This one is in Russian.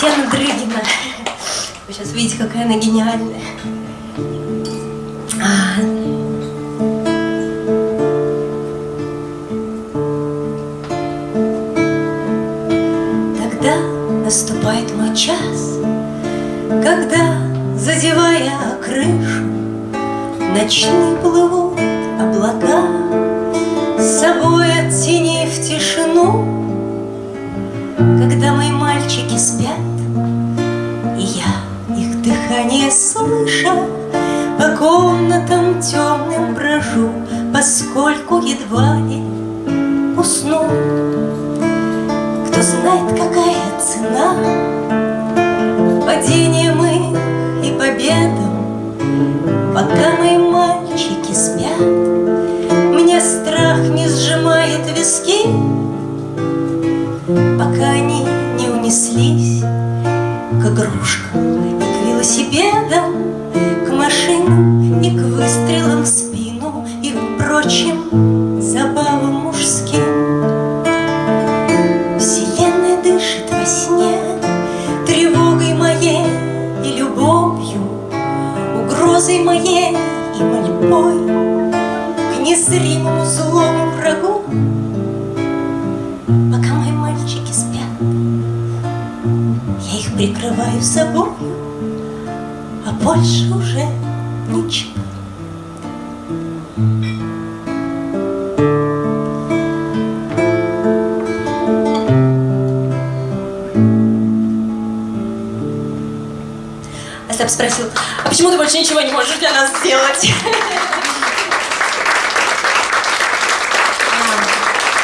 Татьяна Дрыгина. Вы сейчас видите, какая она гениальная. Тогда наступает мой час, Когда, задевая крышу, Ночные плывут облака, С собой оттенив тишину, Когда мои мальчики спят, И я их дыхание слыша, По комнатам темным брожу, Поскольку едва ли усну. Кто знает, какая цена Падением их и победам, Пока мои мальчики спят, Мне страх не сжимает виски, Пока они не унеслись К игрушкам и к велосипедам, К машинам и к выстрелам в спину И к прочим забавам мужским. Вселенная дышит во сне Тревогой моей и любовью, Угрозой моей и мольбой К незримому злому врагу. Пока мои мальчики спят, Я их прикрываю собой, А больше уже ничего. Остап спросил, а почему ты больше ничего не можешь для нас сделать?